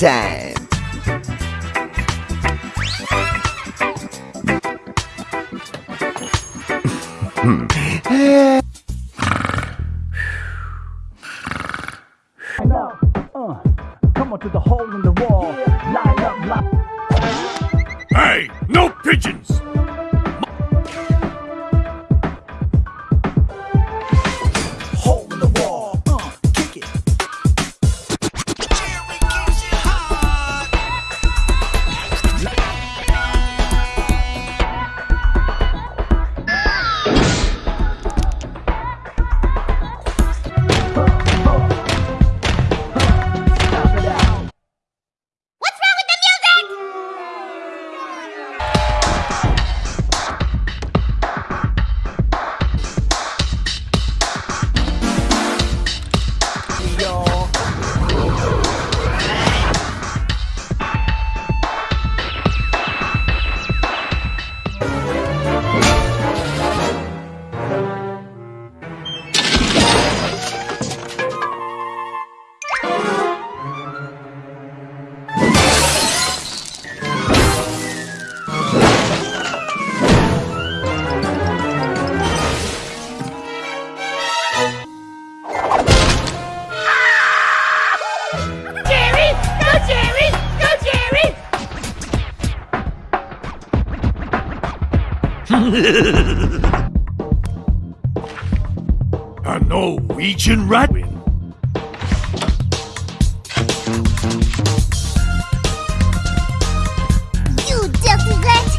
time. A Norwegian rat win. You dirty rat!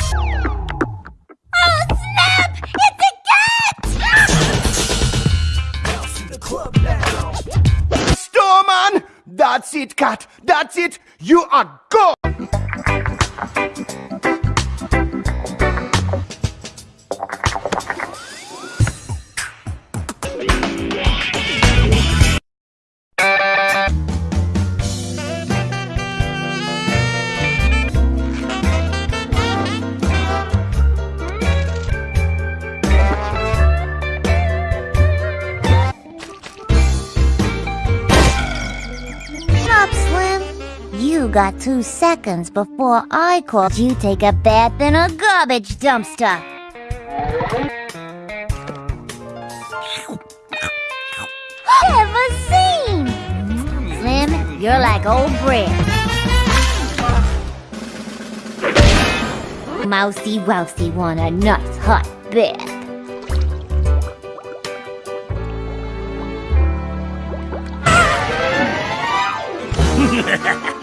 Oh, snap! It's a cat! Storman! That's it, cat. That's it. You are gone. Two seconds before I called you take a bath in a garbage dumpster. Ever seen? Slim, you're like old bread. Mousy Wousy want a nice hot bath.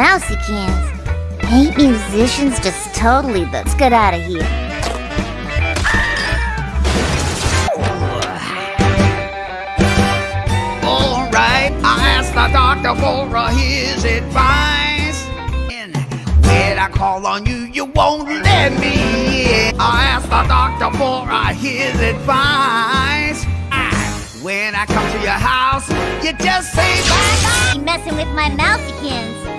Mousykins. Hate musicians just totally let's get out of here. Alright, I asked the doctor for his advice. And when I call on you, you won't let me in. I asked the doctor for his advice. When I come to your house, you just say bye bye. Messing with my mousykins.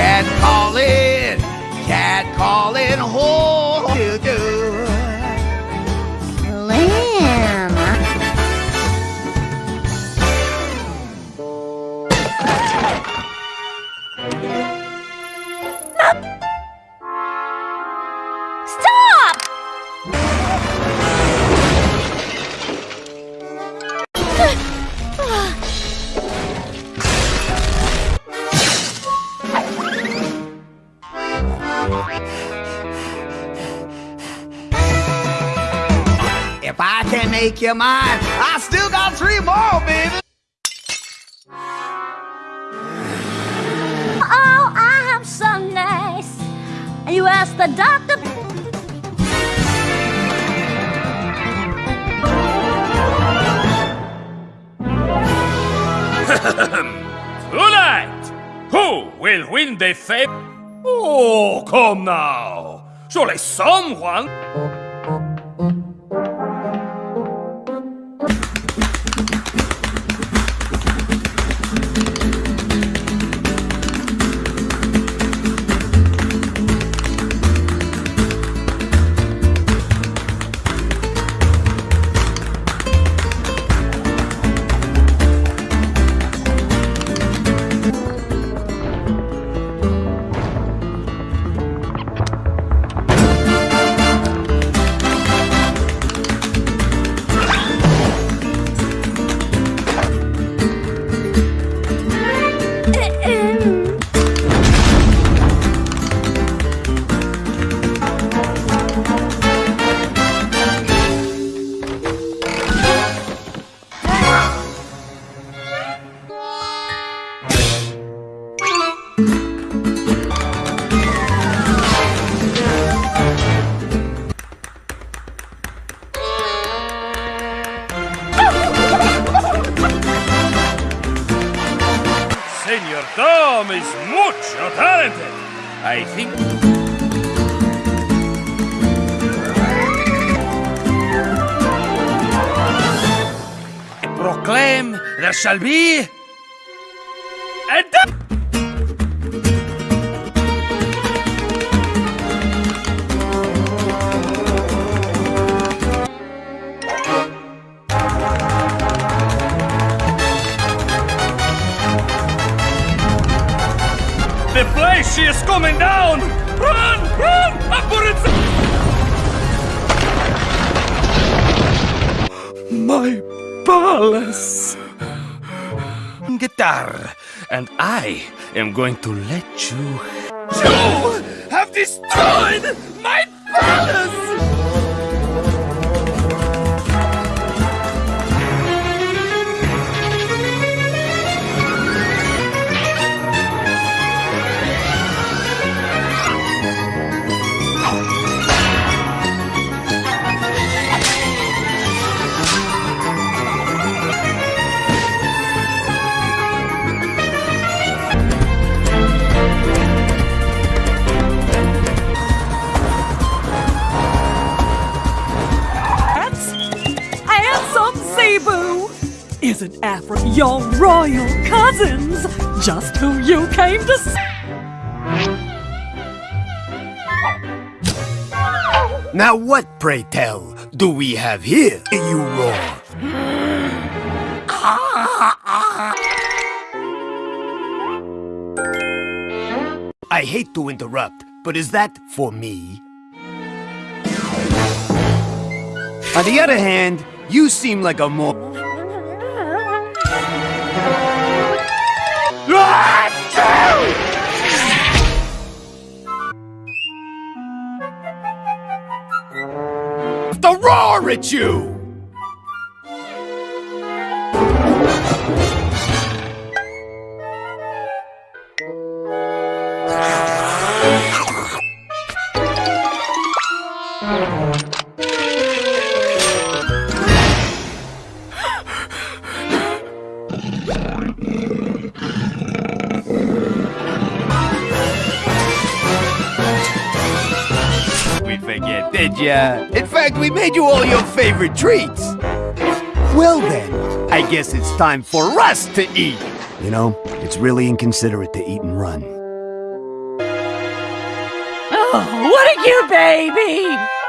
Cat calling, cat calling, oh, do do. Slim. Can make you mine, I still got three more, baby. Oh, I'm so nice. You asked the doctor. Tonight, who will win the fame? Oh, come now. Surely someone. Shelby. Your royal cousins? Just who you came to see. Now what, pray tell, do we have here, you roar? I hate to interrupt, but is that for me? On the other hand, you seem like a more... at you! We forget, did ya? In fact, we made you all your favorite treats. Well then, I guess it's time for us to eat. You know, it's really inconsiderate to eat and run. Oh, what a you, baby?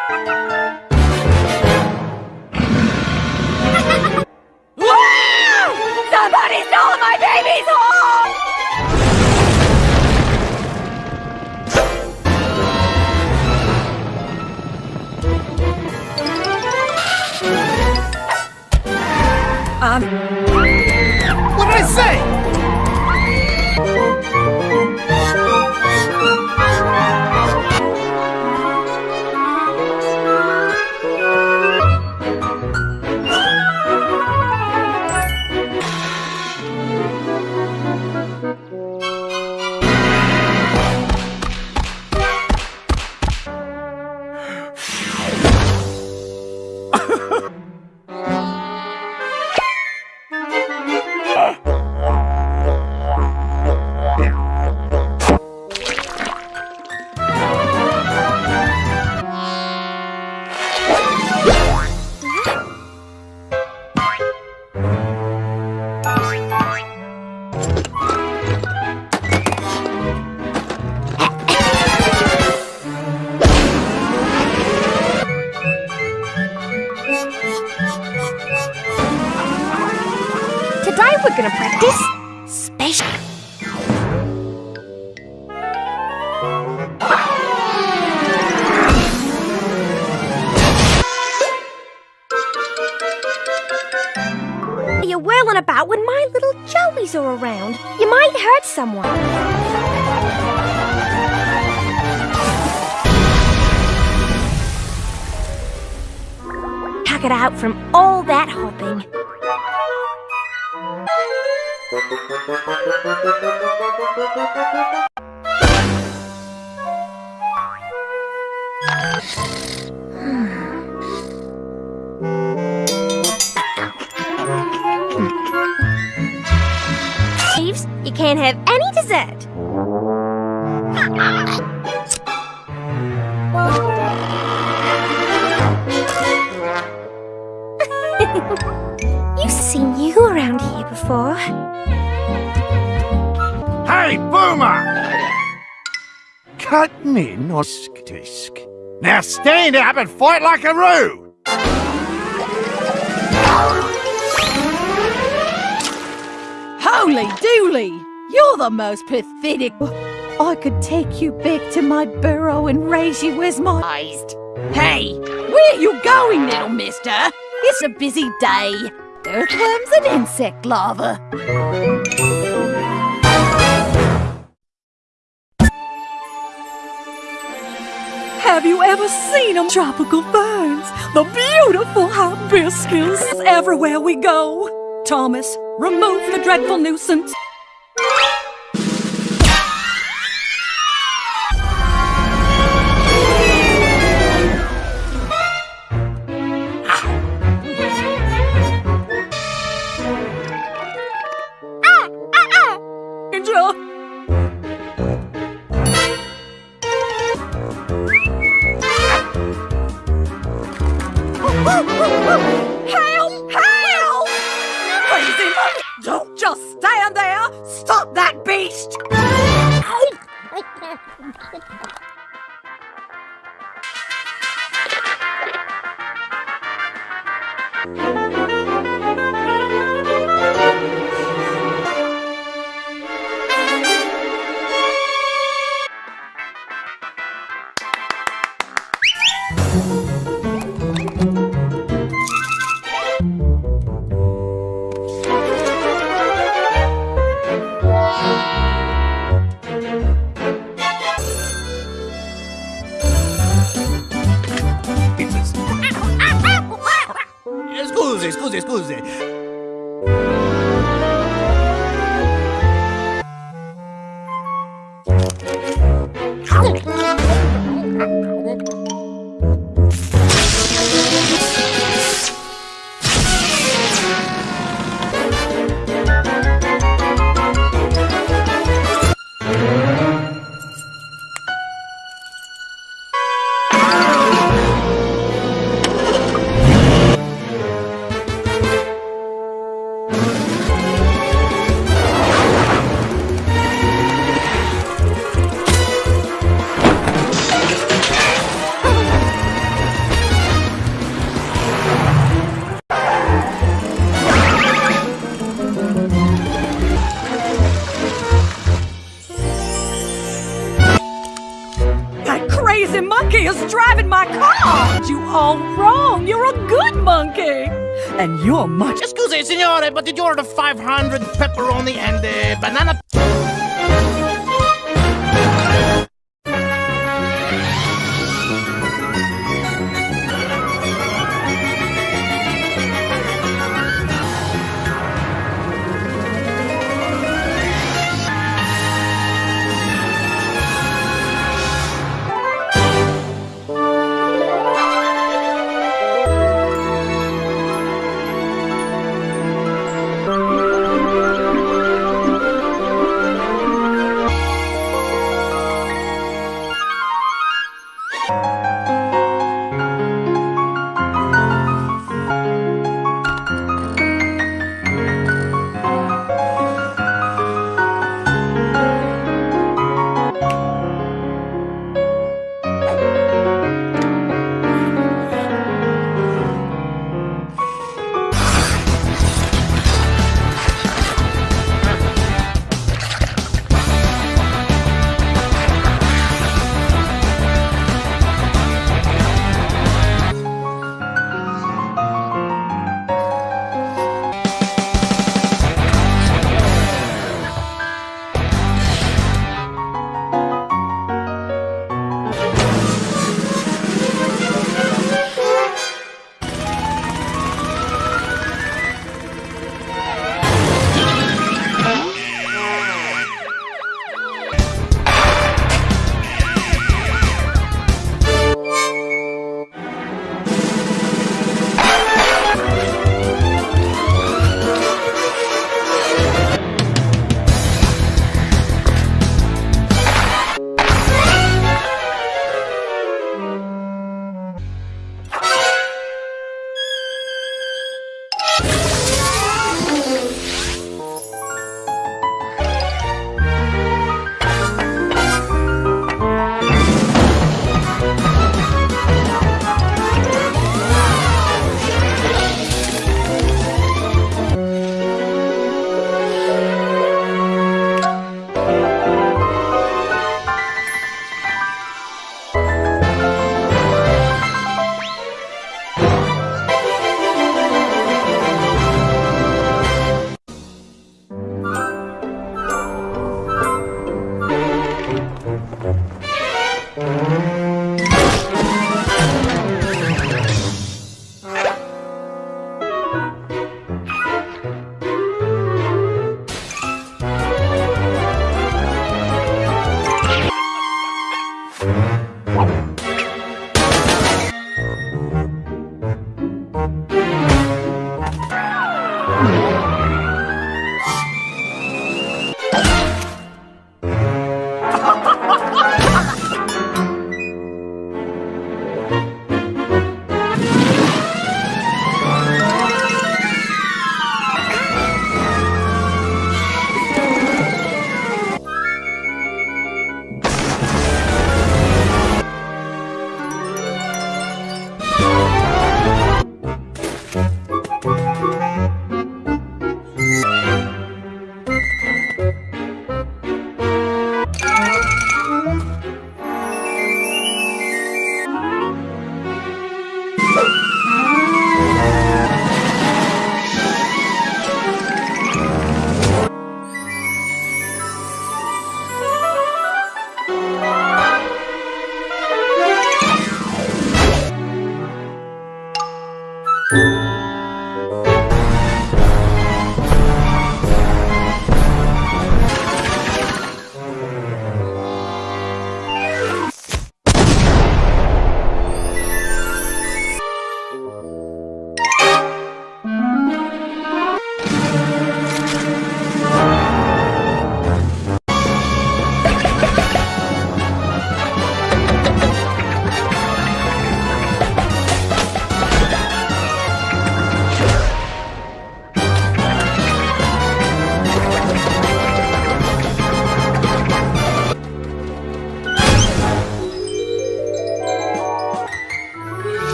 Can't have any dessert. You've seen you around here before. Hey, Boomer! Cut me, nosk tisk. Now stand up and fight like a roo! Holy dooly! You're the most pathetic. I could take you back to my burrow and raise you as my. Hey, where you going, little mister? It's a busy day. Earthworms and insect larvae. Have you ever seen them tropical ferns? The beautiful hibiscus everywhere we go. Thomas, remove the dreadful nuisance. Bye.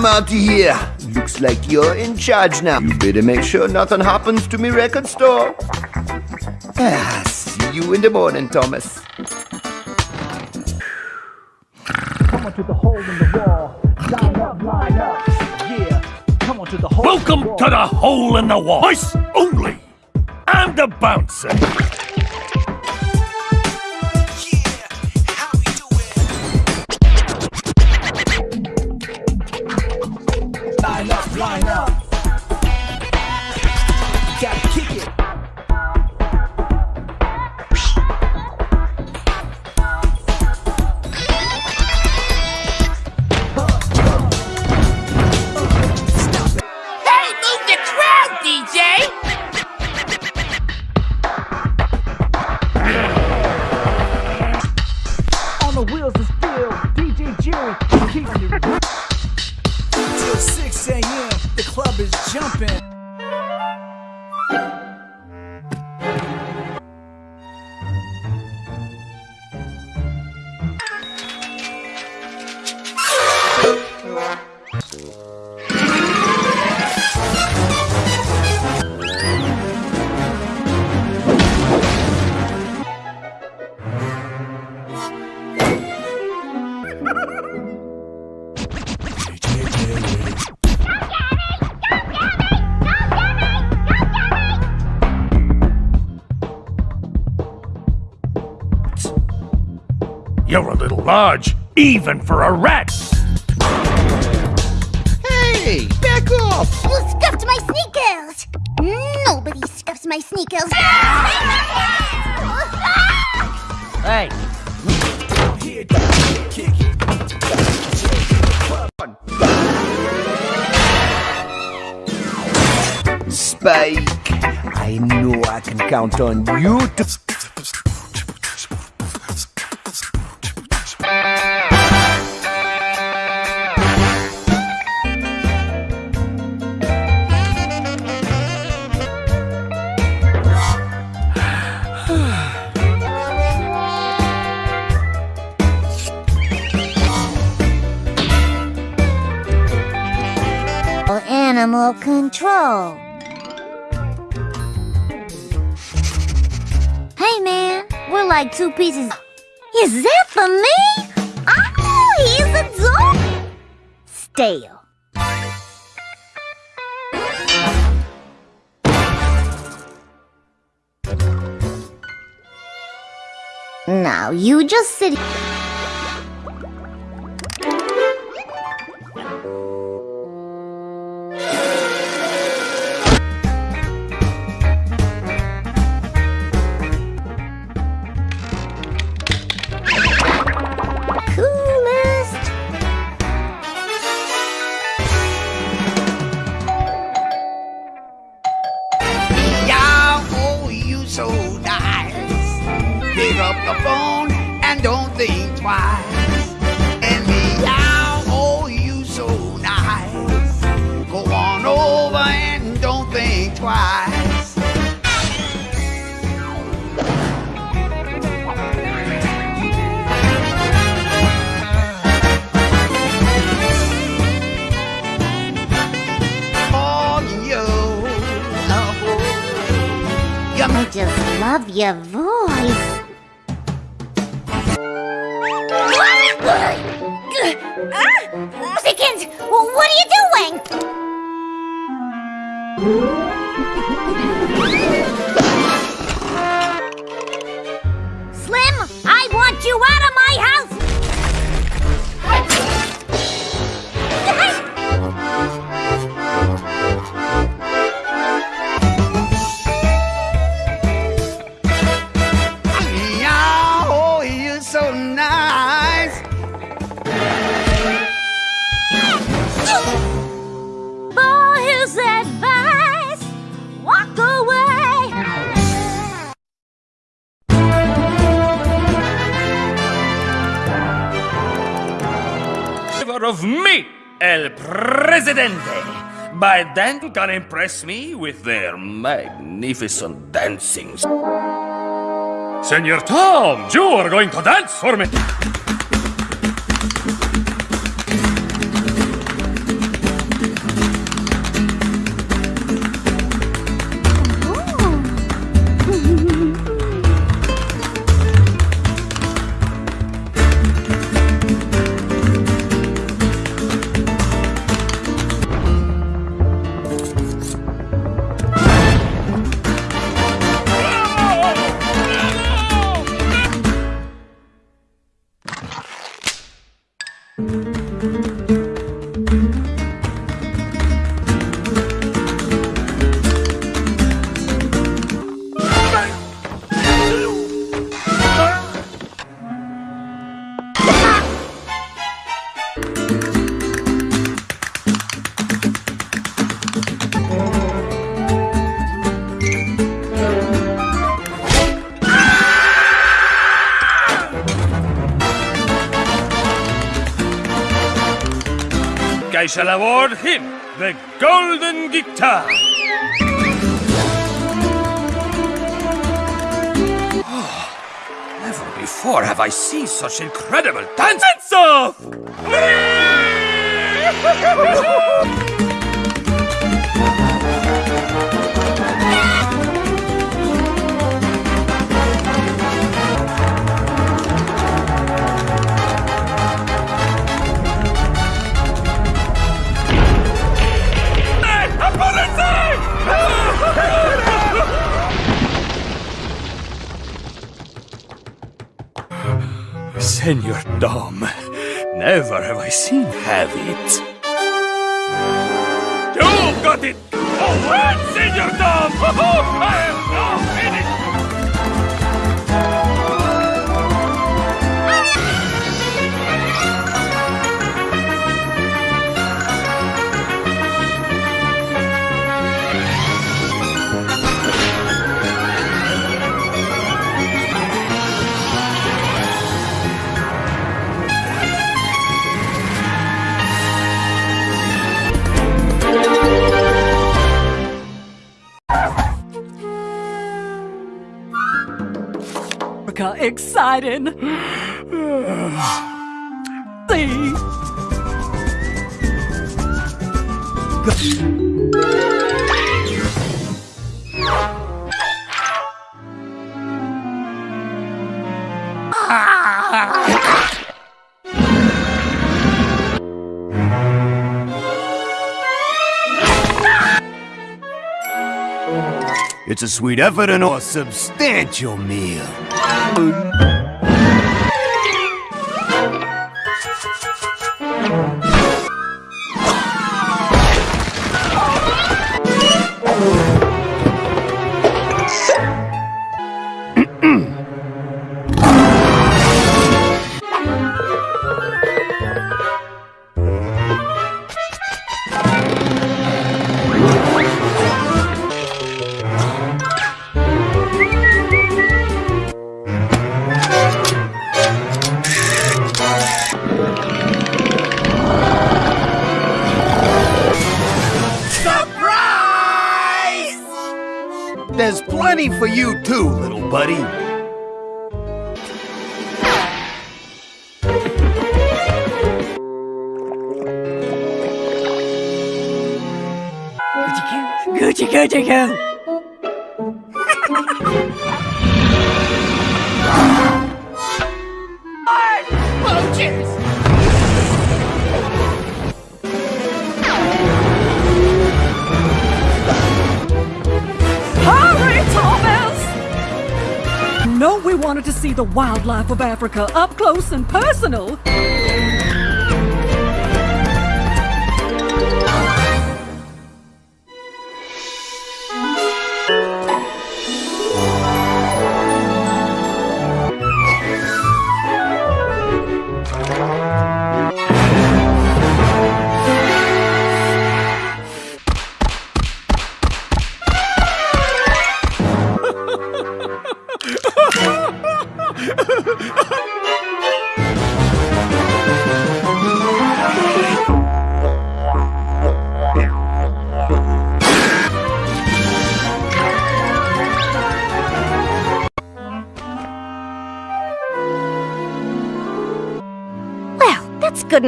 I'm out of here. Looks like you're in charge now. You better make sure nothing happens to me record store. Ah, see you in the morning, Thomas. Come on to the hole in the wall. Line up, line to the hole. Welcome to the hole in the wall. Voice only. I'm the bouncer. You're a little large, even for a rat. Hey, back off! You scuffed my sneakers! Nobody scuffs my sneakers! Hey, Here. Spike, I know I can count on you to. Control. Hey man, we're like two pieces. Is that for me? Oh, he's a dog. Stale. Now you just sit. Love your voice. What are you doing? By then, you can impress me with their magnificent dancings. Senor Tom, you are going to dance for me. Shall award him the Golden Guitar. Oh, never before have I seen such incredible dance Senor Dom, never have I seen have it. You've got it! Oh, Senor Dom! Exciting. See? It's a sweet effort and a substantial meal. There's the wildlife of Africa up close and personal.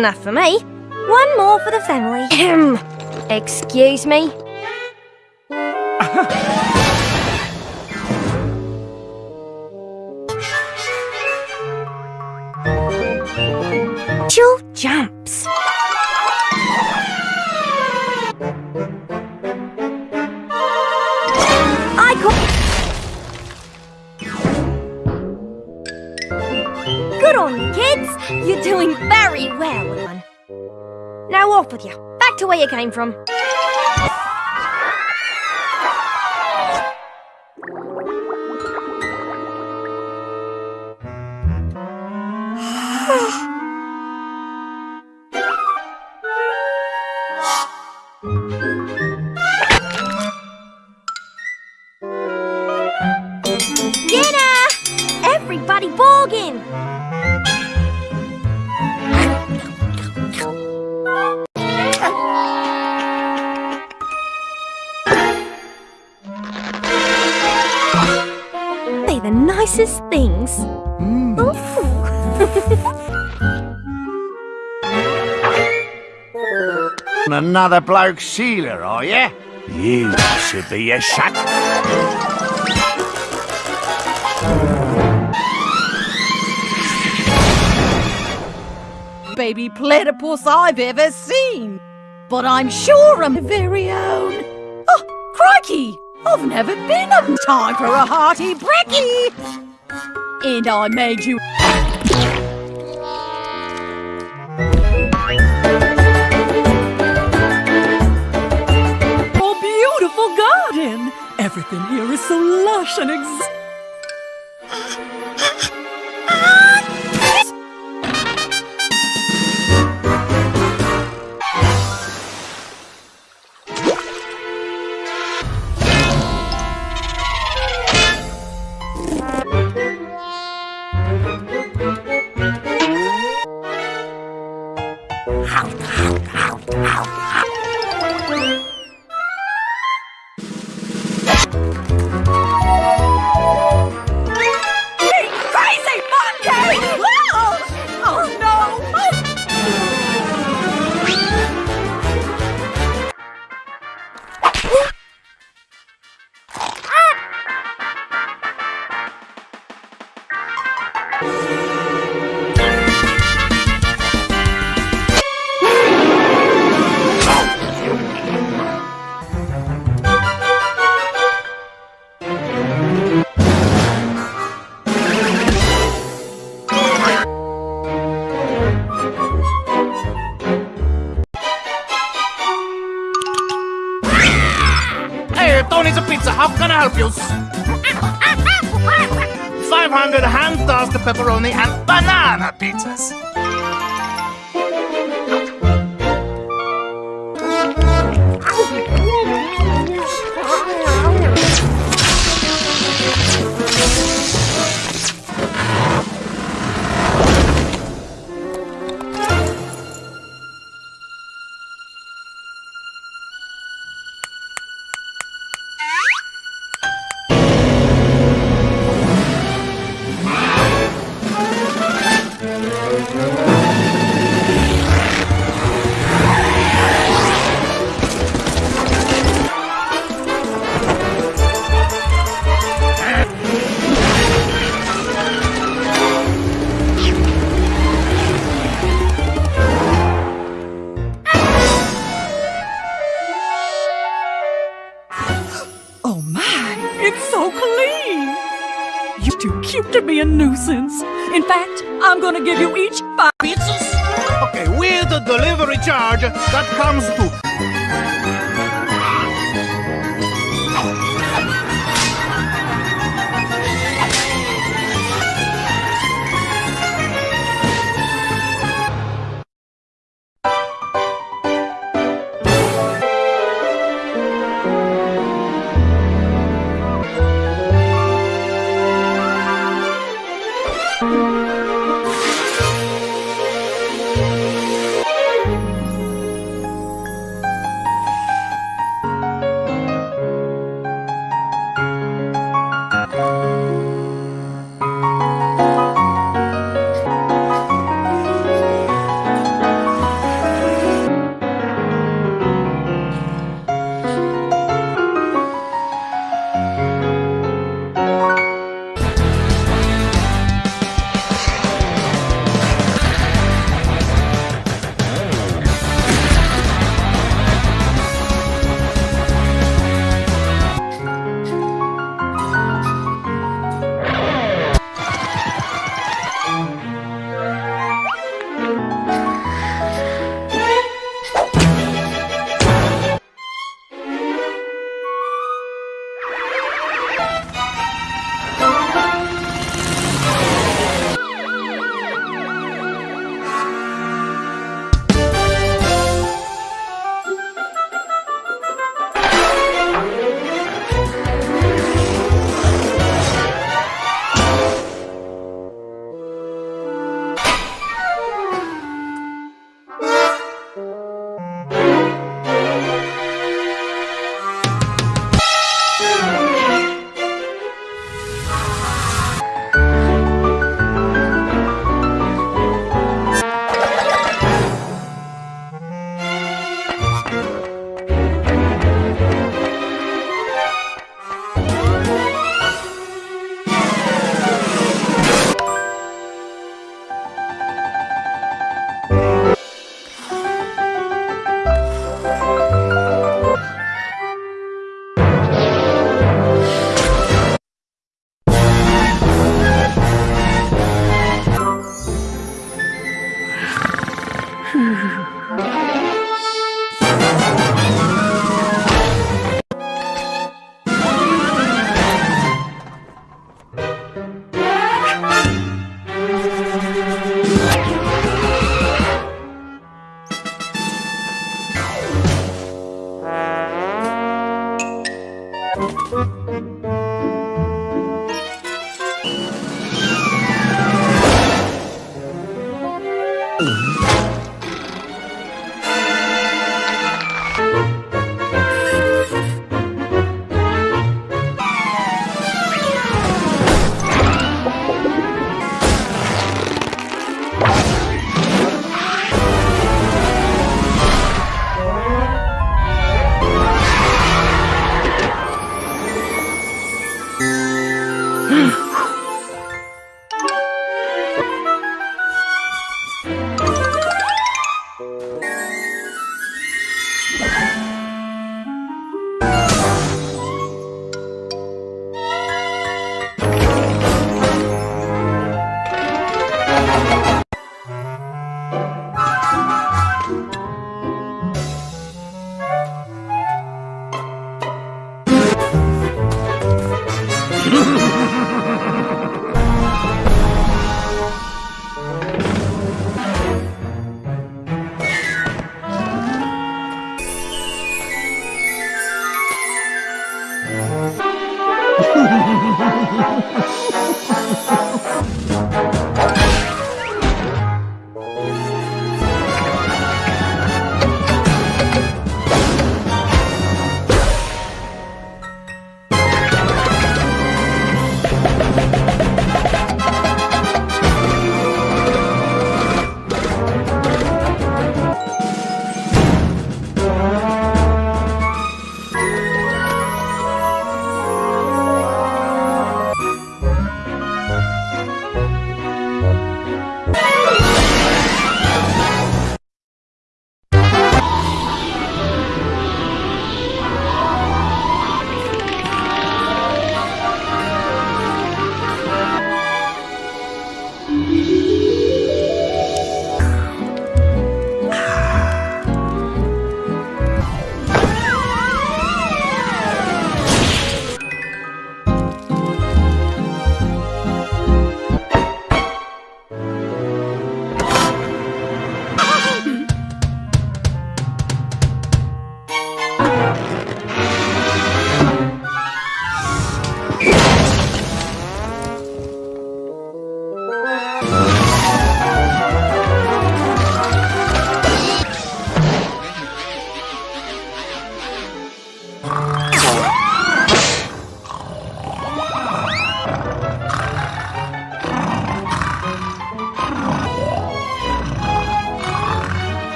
Enough for me. One more for the family. Excuse me. Back to where you came from. Another bloke sealer, are you? You should be a shut. Baby platypus I've ever seen. But I'm sure I'm very own. Oh, crikey! I've never been on time for a hearty brekkie. And I made you. Everything here is so lush and ex.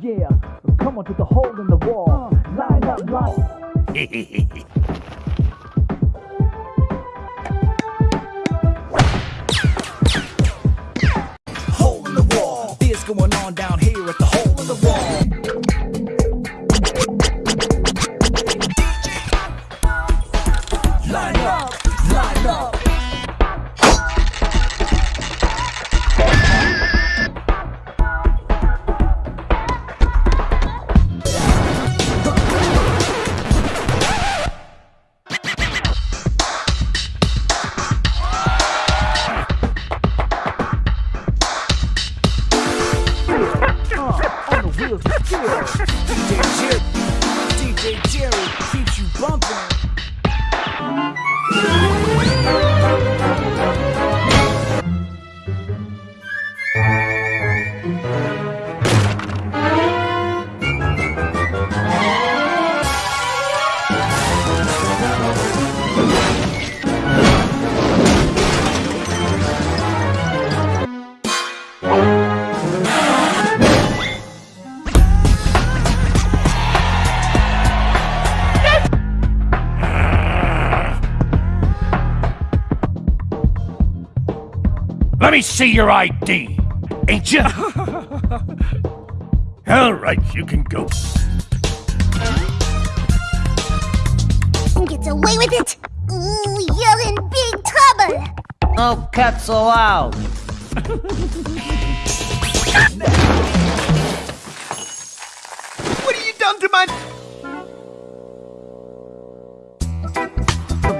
Yeah, come on to the hole in the wall. Line up, line. Hole in the wall. This going on down Let me see your ID. Ain't you? All right, you can go. Gets away with it? Ooh, you're in big trouble. No pets allowed. What have you done to my...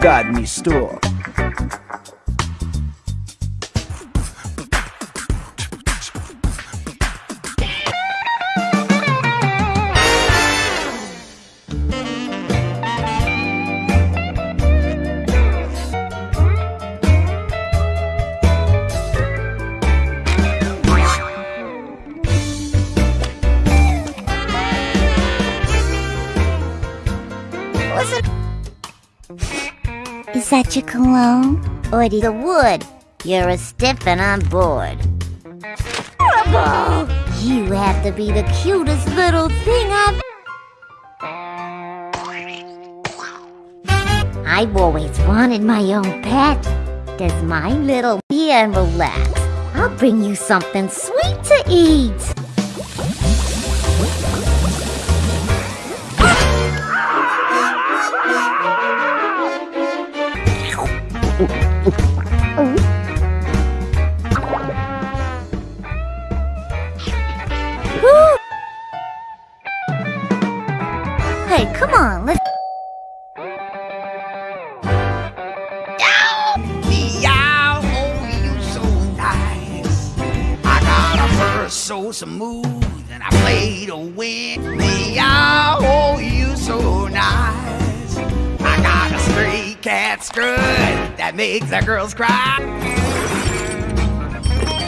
Got me store. Is your cologne? Or the wood? You're a stiff and I'm bored. Horrible! You have to be the cutest little thing I've... I've always wanted my own pet. Does my little here and relax? I'll bring you something sweet to eat. On, let's... Oh, you so nice. I got a fur so smooth, and I play to win. Meow, oh, you so nice. I got a stray cat strut that makes the girls cry.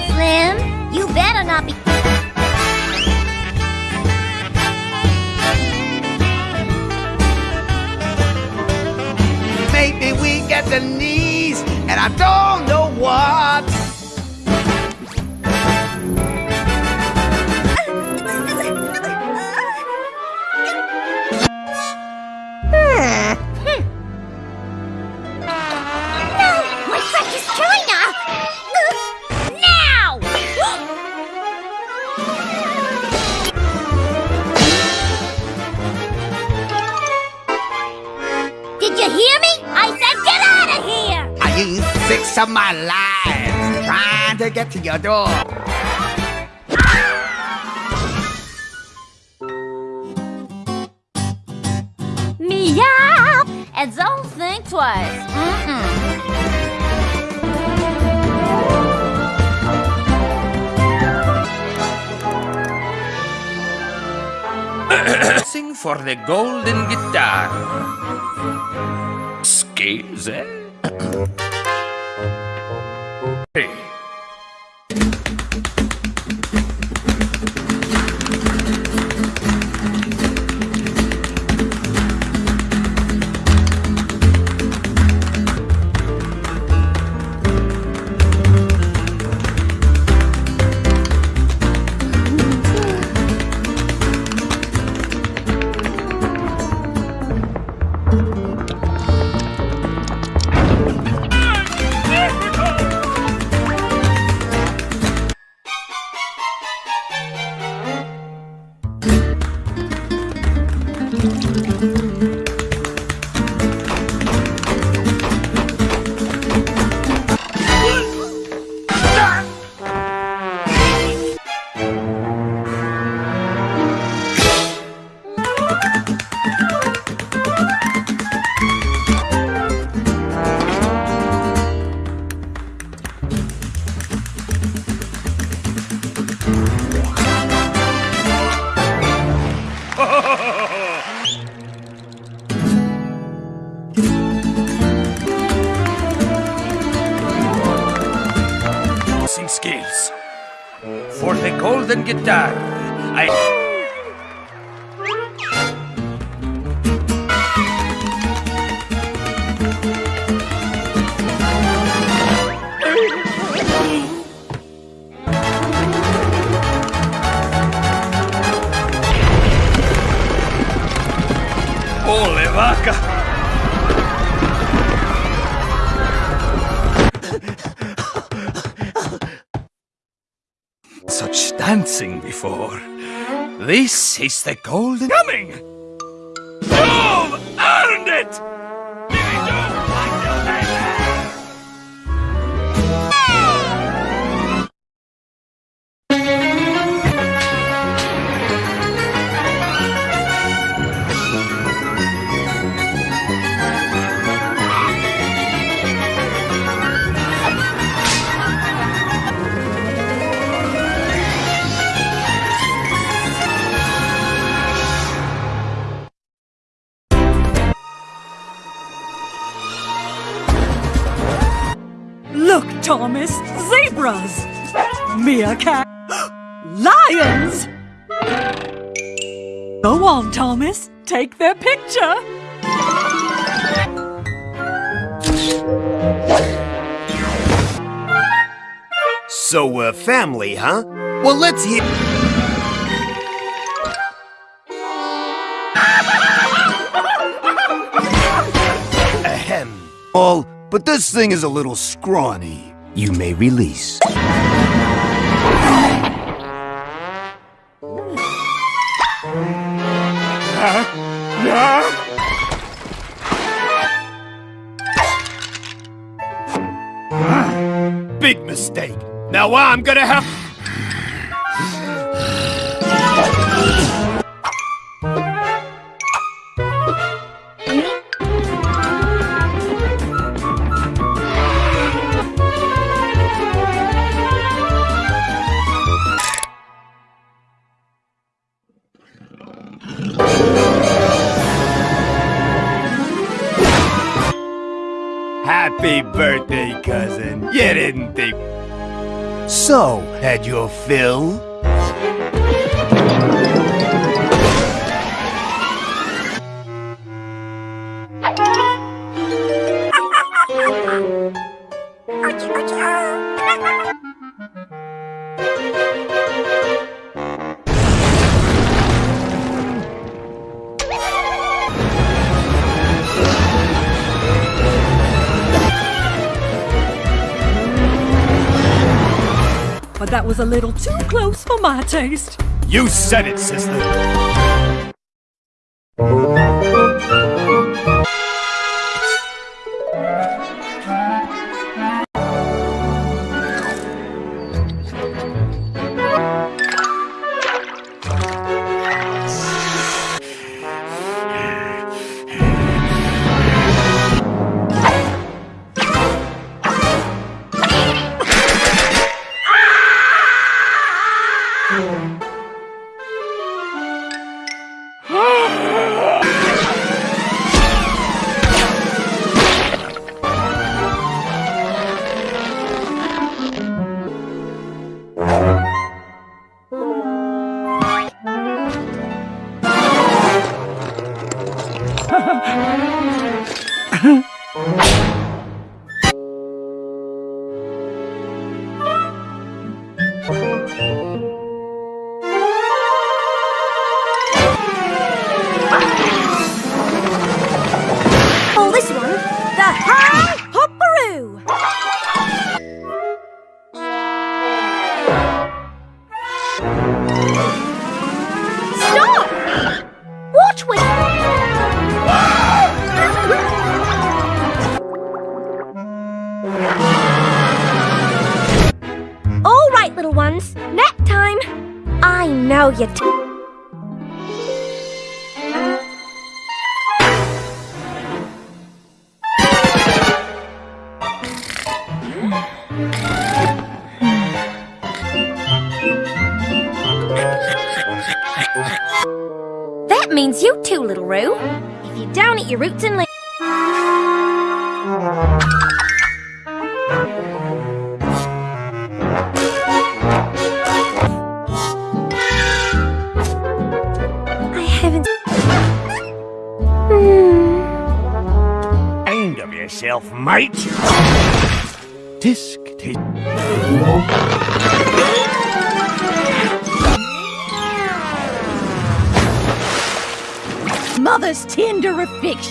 Slim, you better not be... We get the knees, and I don't know what. Used of my life trying to get to your door. Meow! And don't think twice. Mm-mm. Sing for the golden guitar. Scales, eh? Hey. Golden guitar. This is the golden coming. You've earned it. Go on, Thomas. Take their picture. So we're family, huh? Well, let's hear. Ahem. All, but this thing is a little scrawny. You may release. Big mistake. Now I'm gonna have. Happy birthday, cousin. You didn't think. So, had your fill? Was a little too close for my taste. You said it, sister.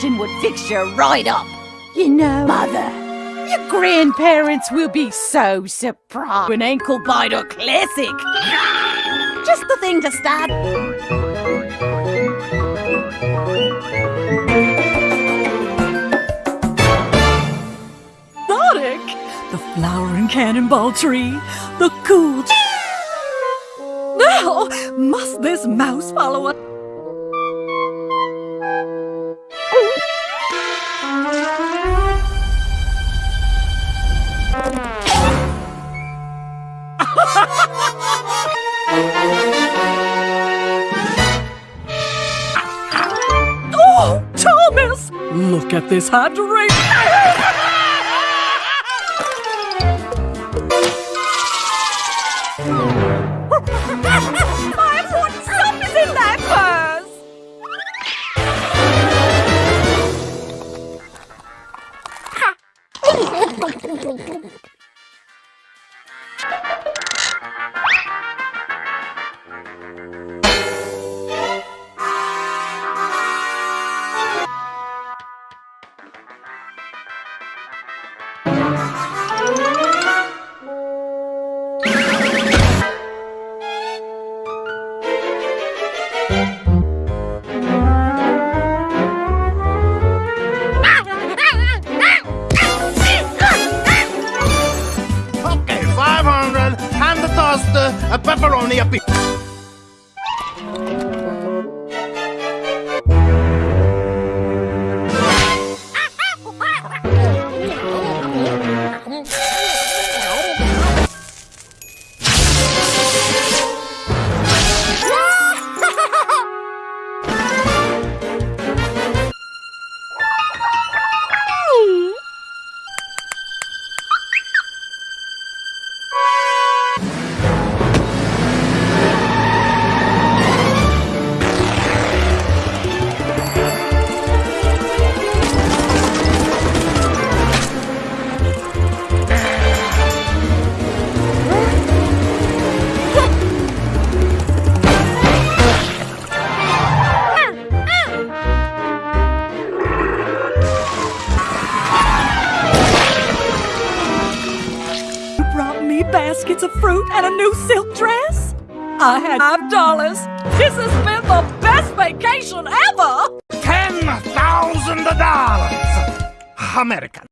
Affection would fix you right up. You know, Mother, your grandparents will be so surprised. An ankle biter classic. Just the thing to start. Exotic! The flowering cannonball tree, the cool. Now, must this mouse follow us? Look hard to hydration!